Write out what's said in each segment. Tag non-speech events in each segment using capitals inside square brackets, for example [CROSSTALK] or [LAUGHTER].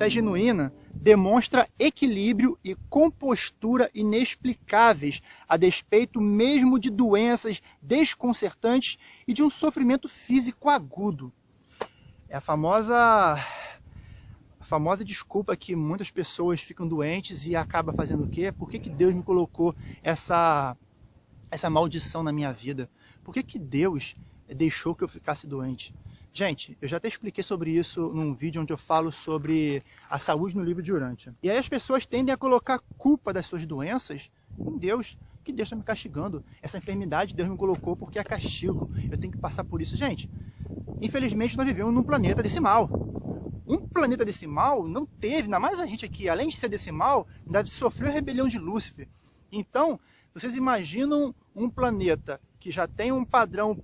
fé genuína demonstra equilíbrio e compostura inexplicáveis, a despeito mesmo de doenças desconcertantes e de um sofrimento físico agudo. É a famosa a famosa desculpa que muitas pessoas ficam doentes e acaba fazendo o quê? Por que, que Deus me colocou essa essa maldição na minha vida? Por que, que Deus deixou que eu ficasse doente? Gente, eu já até expliquei sobre isso num vídeo onde eu falo sobre a saúde no livro de Urântia. E aí as pessoas tendem a colocar culpa das suas doenças em Deus, que Deus está me castigando. Essa enfermidade Deus me colocou porque é castigo. Eu tenho que passar por isso. Gente, infelizmente nós vivemos num planeta decimal. Um planeta decimal não teve, ainda mais a gente aqui, além de ser decimal, ainda sofreu a rebelião de Lúcifer. Então, vocês imaginam um planeta que já tem um padrão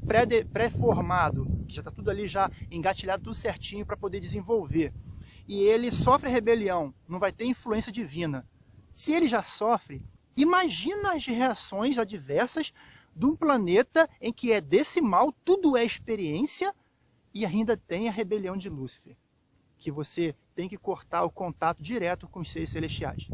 pré-formado, que já está tudo ali já engatilhado tudo certinho para poder desenvolver, e ele sofre rebelião, não vai ter influência divina. Se ele já sofre, imagina as reações adversas de um planeta em que é decimal, tudo é experiência, e ainda tem a rebelião de Lúcifer, que você tem que cortar o contato direto com os seres celestiais.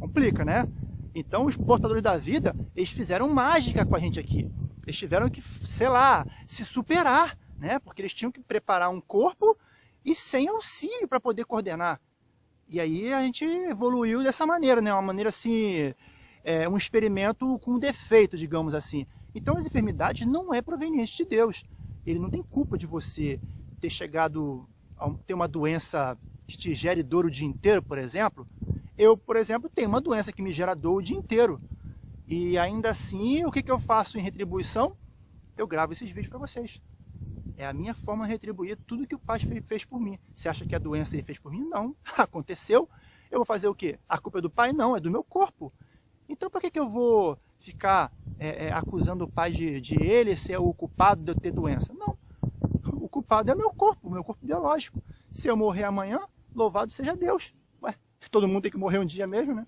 Complica, né? Então os portadores da vida, eles fizeram mágica com a gente aqui. Eles tiveram que, sei lá, se superar, né? Porque eles tinham que preparar um corpo e sem auxílio para poder coordenar. E aí a gente evoluiu dessa maneira, né? Uma maneira assim, é, um experimento com defeito, digamos assim. Então as enfermidades não é proveniente de Deus. Ele não tem culpa de você ter chegado a ter uma doença que te gere dor o dia inteiro, por exemplo. Eu, por exemplo, tenho uma doença que me gera dor o dia inteiro. E ainda assim, o que, que eu faço em retribuição? Eu gravo esses vídeos para vocês. É a minha forma de retribuir tudo que o Pai fez por mim. Você acha que a doença ele fez por mim? Não. [LAUGHS] Aconteceu. Eu vou fazer o quê? A culpa é do Pai? Não, é do meu corpo. Então, por que, que eu vou ficar é, é, acusando o Pai de, de ele ser o culpado de eu ter doença? Não. O culpado é meu corpo, o meu corpo biológico. Se eu morrer amanhã, louvado seja Deus. Ué, todo mundo tem que morrer um dia mesmo, né?